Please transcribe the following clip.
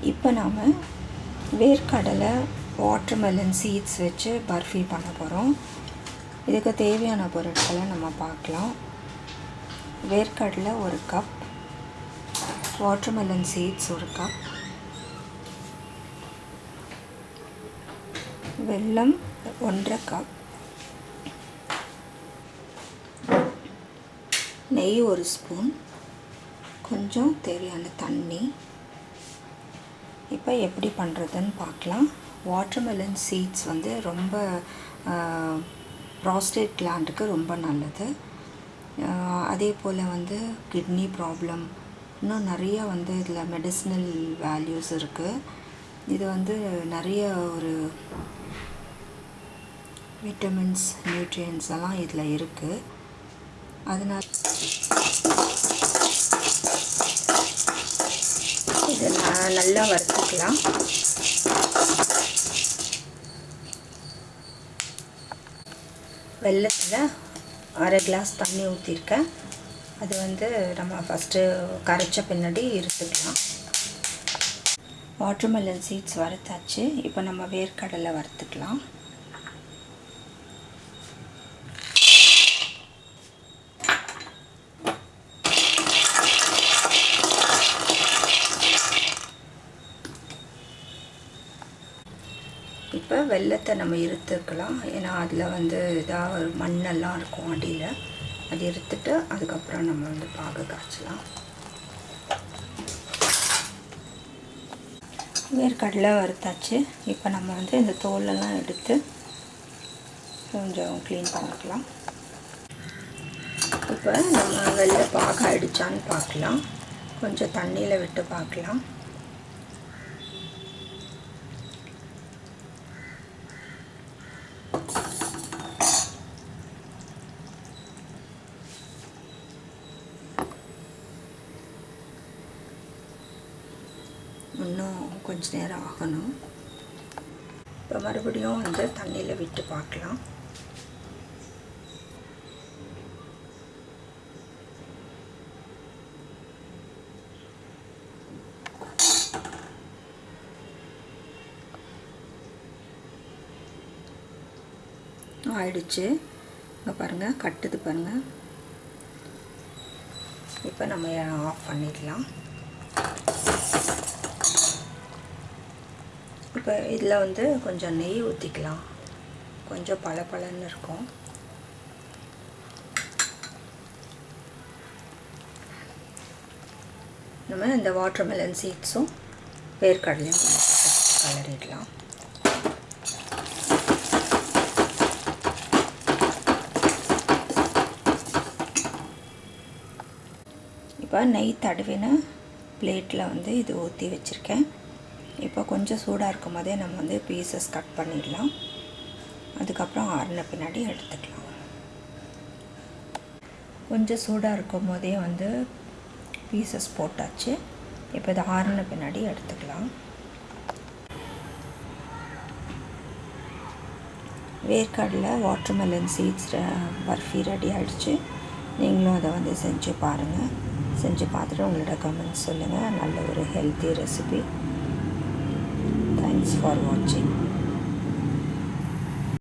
இப்போ நாம் வேர்க்கடலை வாட்டர்மெலன் சீட்ஸ் வச்சு பர்ஃபி பண்ண போகிறோம் இதுக்கு தேவையான பொருட்களை நம்ம பார்க்கலாம். வேர்க்கடலை ஒரு கப் வாட்டர்மெலன் சீட்ஸ் ஒரு கப் வெல்லம் ஒன்றரை கப் நெய் ஒரு ஸ்பூன் கொஞ்சம் தேவையான தண்ணி இப்போ எப்படி பண்ணுறதுன்னு பார்க்கலாம். வாட்டர்மெலன் சீட்ஸ் வந்து ரொம்ப ப்ராஸ்டேட் கிளாண்டுக்கு ரொம்ப நல்லது. அதே போல் வந்து கிட்னி ப்ராப்ளம் இன்னும் நிறைய வந்து இதில் மெடிசினல் வேல்யூஸ் இருக்குது இது வந்து நிறைய ஒரு விட்டமின்ஸ் நியூட்ரியன்ஸ் எல்லாம் இதில் இருக்குது அதனால் இதை நான் நல்லா வறுத்துக்கலாம். வெள்ளத்தில் அரை கிளாஸ் தண்ணி ஊற்றிருக்கேன் அது வந்து நம்ம ஃபஸ்ட்டு கரைச்ச பின்னாடி இருத்துக்கலாம் வாட்டர்மெலன் சீட்ஸ் வறுத்தாச்சு. இப்போ நம்ம வேர்க்கடலை வறுத்துக்கலாம். இப்போ வெள்ளத்தை நம்ம இருத்துக்கலாம். ஏன்னா அதில் வந்து இதாக மண்ணெல்லாம் இருக்கும் அடியில். அது இருத்துட்டு அதுக்கப்புறம் நம்ம வந்து பாகு காய்ச்சலாம். வேர்க்கடலை வறுத்தாச்சு. இப்போ நம்ம வந்து இந்த தோலெல்லாம் எடுத்து கொஞ்சம் க்ளீன் பண்ணிக்கலாம். இப்போ நம்ம வெள்ளை பாகு அடித்தான்னு பார்க்கலாம். கொஞ்சம் தண்ணியில் விட்டு பார்க்கலாம். இன்னும் கொஞ்ச நேரம் ஆகணும். இப்போ மறுபடியும் வந்து தண்ணியில் விட்டு பார்க்கலாம். ஆயிடுச்சு. இங்கே பாருங்கள் கட்டுது பாருங்கள் இப்போ நம்ம ஆஃப் பண்ணிடலாம். இப்போ இதில் வந்து கொஞ்சம் நெய் ஊற்றிக்கலாம் கொஞ்சம் பல பலன்னு இருக்கும். நம்ம இந்த வாட்டர்மெலன் சீட்ஸும் வேர்க்கடலையும் கலரிடலாம். இப்போ நெய் தடவின பிளேட்டில் வந்து இது ஊற்றி வச்சுருக்கேன். இப்போ கொஞ்சம் சூடாக இருக்கும் போதே நம்ம வந்து பீசஸ் கட் பண்ணிடலாம். அதுக்கப்புறம் ஆறின பின்னாடி எடுத்துக்கலாம். கொஞ்சம் சூடாக இருக்கும் போதே வந்து பீசஸ் போட்டாச்சு. இப்போ இது ஆறின பின்னாடி எடுத்துக்கலாம். வேர்க்காடில் வாட்டர்மெலன் சீட்ஸ் பர்ஃபி ரெடி ஆகிடுச்சு நீங்களும் அதை வந்து செஞ்சு பாருங்கள் செஞ்சு பார்த்துட்டு உங்களோட கமெண்ட்ஸ் சொல்லுங்கள் நல்ல ஒரு ஹெல்த்தி ரெசிபி தேங்க்ஸ் ஃபார் வாட்சிங்